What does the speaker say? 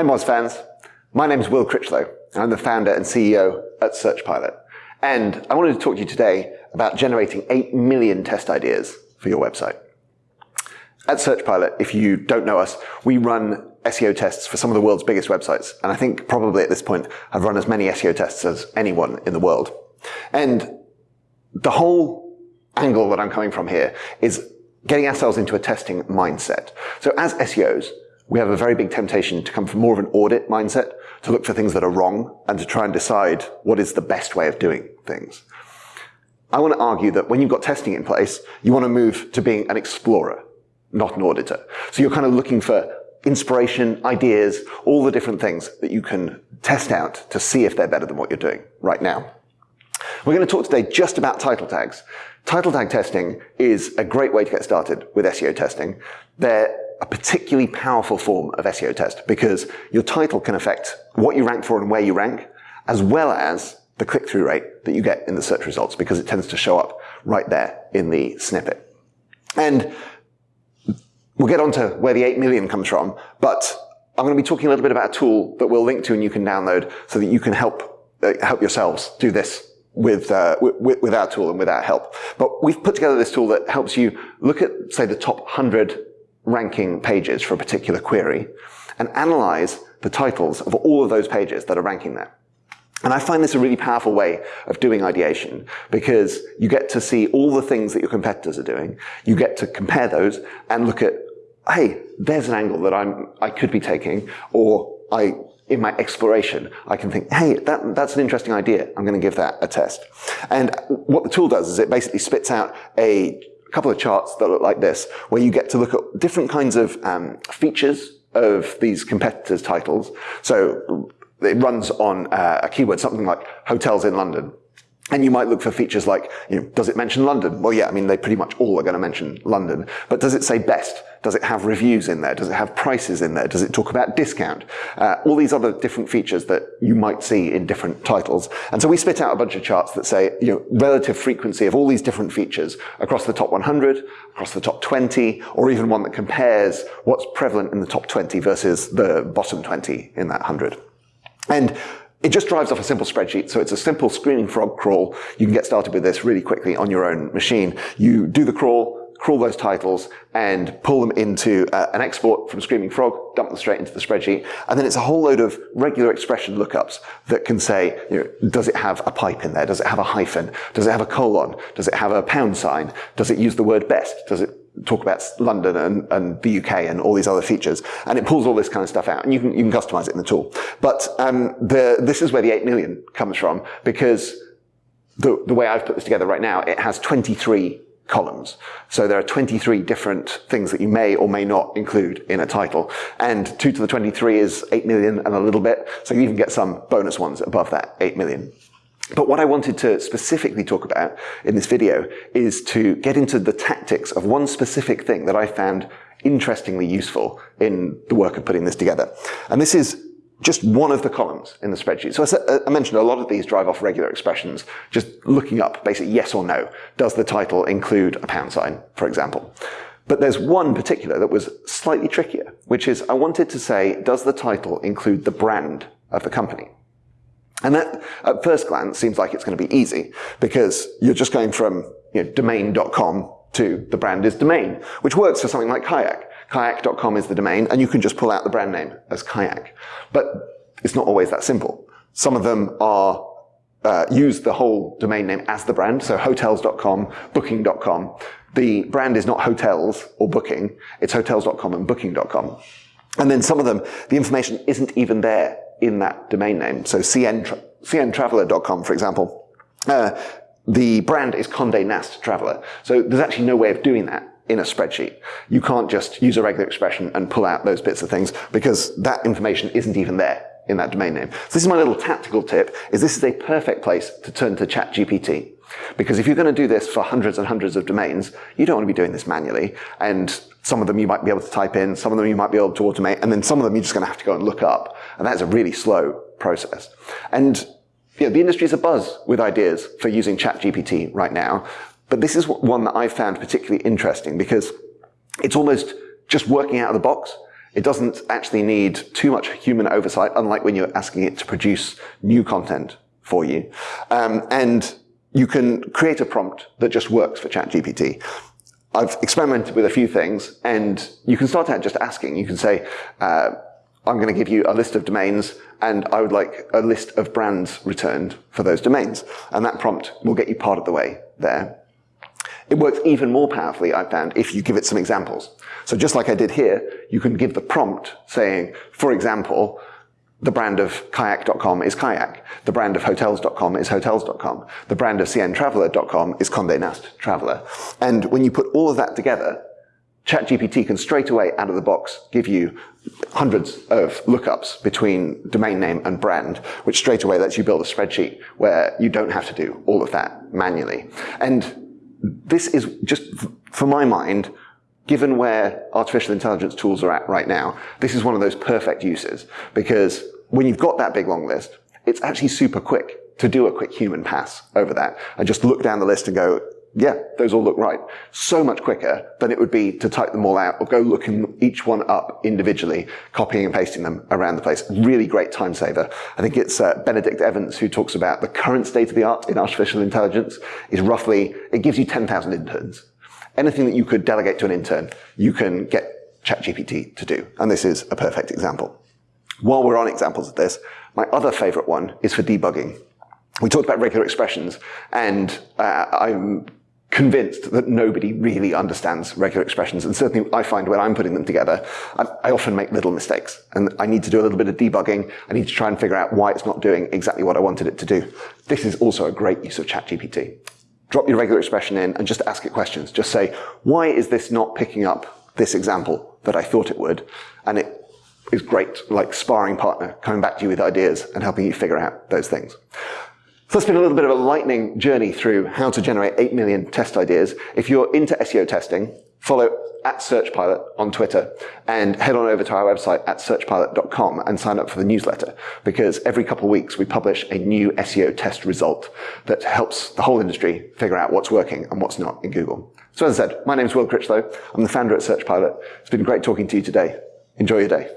Hi Moz fans, my name is Will Critchlow and I'm the founder and CEO at SearchPilot. And I wanted to talk to you today about generating 8 million test ideas for your website. At SearchPilot, if you don't know us, we run SEO tests for some of the world's biggest websites. And I think probably at this point I've run as many SEO tests as anyone in the world. And the whole angle that I'm coming from here is getting ourselves into a testing mindset. So as SEOs, we have a very big temptation to come from more of an audit mindset, to look for things that are wrong and to try and decide what is the best way of doing things. I want to argue that when you've got testing in place, you want to move to being an explorer, not an auditor. So you're kind of looking for inspiration, ideas, all the different things that you can test out to see if they're better than what you're doing right now. We're going to talk today just about title tags. Title tag testing is a great way to get started with SEO testing. They're a particularly powerful form of SEO test because your title can affect what you rank for and where you rank, as well as the click-through rate that you get in the search results because it tends to show up right there in the snippet. And we'll get on to where the 8 million comes from, but I'm going to be talking a little bit about a tool that we'll link to and you can download so that you can help, uh, help yourselves do this with, uh, with, with our tool and with our help. But we've put together this tool that helps you look at, say, the top 100 ranking pages for a particular query and analyze the titles of all of those pages that are ranking there. And I find this a really powerful way of doing ideation because you get to see all the things that your competitors are doing. You get to compare those and look at, hey, there's an angle that I'm, I could be taking or I, in my exploration, I can think, hey, that, that's an interesting idea. I'm going to give that a test. And what the tool does is it basically spits out a a couple of charts that look like this, where you get to look at different kinds of um, features of these competitors' titles. So it runs on uh, a keyword, something like hotels in London. And you might look for features like, you know, does it mention London? Well, yeah, I mean, they pretty much all are going to mention London. But does it say best? Does it have reviews in there? Does it have prices in there? Does it talk about discount? Uh, all these other different features that you might see in different titles. And so we spit out a bunch of charts that say, you know, relative frequency of all these different features across the top 100, across the top 20, or even one that compares what's prevalent in the top 20 versus the bottom 20 in that 100. And it just drives off a simple spreadsheet. So it's a simple screaming frog crawl. You can get started with this really quickly on your own machine. You do the crawl, crawl those titles and pull them into uh, an export from Screaming Frog, dump them straight into the spreadsheet. And then it's a whole load of regular expression lookups that can say, you know, does it have a pipe in there? Does it have a hyphen? Does it have a colon? Does it have a pound sign? Does it use the word best? Does it talk about London and, and the UK and all these other features. And it pulls all this kind of stuff out and you can, you can customize it in the tool. But um, the, this is where the 8 million comes from because the, the way I've put this together right now, it has 23 columns. So there are 23 different things that you may or may not include in a title. And 2 to the 23 is 8 million and a little bit. So you even get some bonus ones above that 8 million. But what I wanted to specifically talk about in this video is to get into the tactics of one specific thing that I found interestingly useful in the work of putting this together. And this is just one of the columns in the spreadsheet. So I uh, mentioned a lot of these drive off regular expressions, just looking up basically yes or no. Does the title include a pound sign, for example? But there's one particular that was slightly trickier, which is I wanted to say, does the title include the brand of the company? And that, at first glance, seems like it's going to be easy because you're just going from you know, domain.com to the brand is domain, which works for something like Kayak. Kayak.com is the domain, and you can just pull out the brand name as Kayak. But it's not always that simple. Some of them are uh, use the whole domain name as the brand, so hotels.com, booking.com. The brand is not hotels or booking, it's hotels.com and booking.com. And then some of them, the information isn't even there in that domain name. So CN, cntraveler.com, for example, uh, the brand is Condé Nast Traveler. So there's actually no way of doing that in a spreadsheet. You can't just use a regular expression and pull out those bits of things because that information isn't even there in that domain name. So this is my little tactical tip, is this is a perfect place to turn to ChatGPT. Because if you're going to do this for hundreds and hundreds of domains, you don't want to be doing this manually. And some of them you might be able to type in, some of them you might be able to automate, and then some of them you're just going to have to go and look up. And that's a really slow process. And you know, the industry is abuzz with ideas for using ChatGPT right now. But this is one that I found particularly interesting because it's almost just working out of the box. It doesn't actually need too much human oversight, unlike when you're asking it to produce new content for you. Um, and you can create a prompt that just works for ChatGPT. I've experimented with a few things, and you can start out just asking. You can say, uh, I'm going to give you a list of domains, and I would like a list of brands returned for those domains. And that prompt will get you part of the way there. It works even more powerfully, I found, if you give it some examples. So just like I did here, you can give the prompt saying, for example, the brand of kayak.com is kayak. The brand of hotels.com is hotels.com. The brand of cntraveler.com is Condé Nast Traveler. And when you put all of that together, ChatGPT can straight away out of the box give you hundreds of lookups between domain name and brand, which straight away lets you build a spreadsheet where you don't have to do all of that manually. And this is just, for my mind, given where artificial intelligence tools are at right now, this is one of those perfect uses because when you've got that big long list, it's actually super quick to do a quick human pass over that and just look down the list and go, yeah, those all look right. So much quicker than it would be to type them all out or go looking each one up individually, copying and pasting them around the place. Really great time saver. I think it's uh, Benedict Evans who talks about the current state of the art in artificial intelligence is roughly, it gives you 10,000 interns. Anything that you could delegate to an intern, you can get ChatGPT to do. And this is a perfect example. While we're on examples of this, my other favorite one is for debugging. We talked about regular expressions, and uh, I'm convinced that nobody really understands regular expressions. And certainly I find when I'm putting them together, I, I, often make little mistakes. And I need to do a little bit of debugging. I need to try and figure out why it's not doing exactly what I wanted it to do. This is also a great use of ChatGPT. Drop your regular expression in and just ask it questions. Just say, why is this not picking up this example that I thought it would? And it is great, like sparring partner, coming back to you with ideas and helping you figure out those things. So that's been a little bit of a lightning journey through how to generate 8 million test ideas. If you're into SEO testing, follow at SearchPilot on Twitter and head on over to our website at searchpilot.com and sign up for the newsletter because every couple of weeks we publish a new SEO test result that helps the whole industry figure out what's working and what's not in Google. So as I said, my name is Will Critchlow. I'm the founder at SearchPilot. It's been great talking to you today. Enjoy your day.